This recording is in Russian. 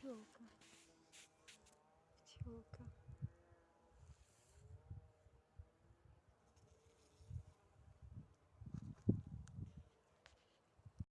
пчелка